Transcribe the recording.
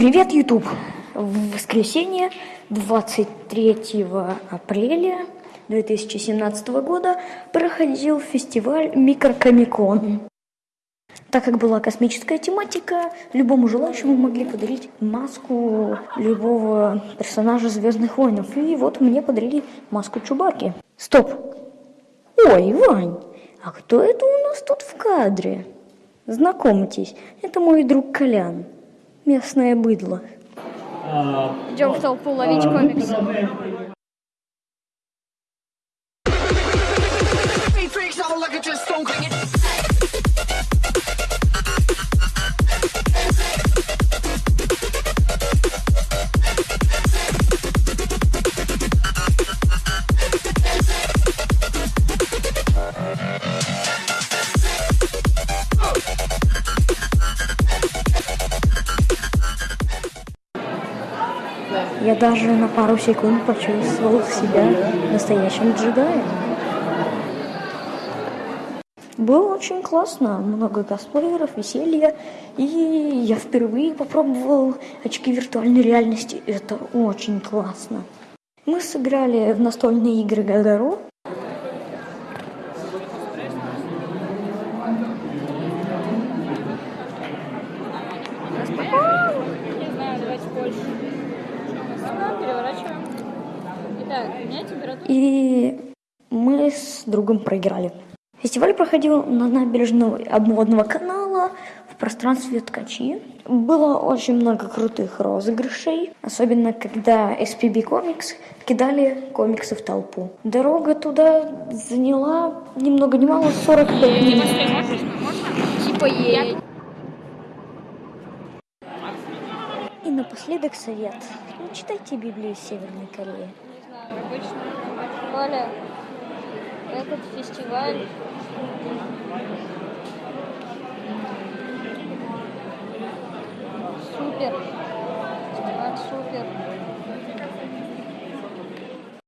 Привет, YouTube! В воскресенье 23 апреля 2017 года проходил фестиваль Микрокомикон. Так как была космическая тематика, любому желающему могли подарить маску любого персонажа Звездных войнов. И вот мне подарили маску Чубаки. Стоп! Ой, Вань, а кто это у нас тут в кадре? Знакомьтесь, это мой друг Колян, местное быдло. Идем в толпу ловить комиксы. Я даже на пару секунд почувствовал себя настоящим джедаем. Было очень классно, много косплееров, веселья, и я впервые попробовал очки виртуальной реальности. Это очень классно. Мы сыграли в настольные игры Гагаро. Не знаю, давайте больше. Переворачиваем. Итак, у меня температура. И мы с другом проиграли. Фестиваль проходил на набережной обводного канала в пространстве ткачи. Было очень много крутых розыгрышей, особенно когда SPB Comics кидали комиксы в толпу. Дорога туда заняла ни много ни мало 45 минут. Типа ей. И напоследок совет. Не читайте Библию Северной Кореи. Обычно. Коля, этот фестиваль супер.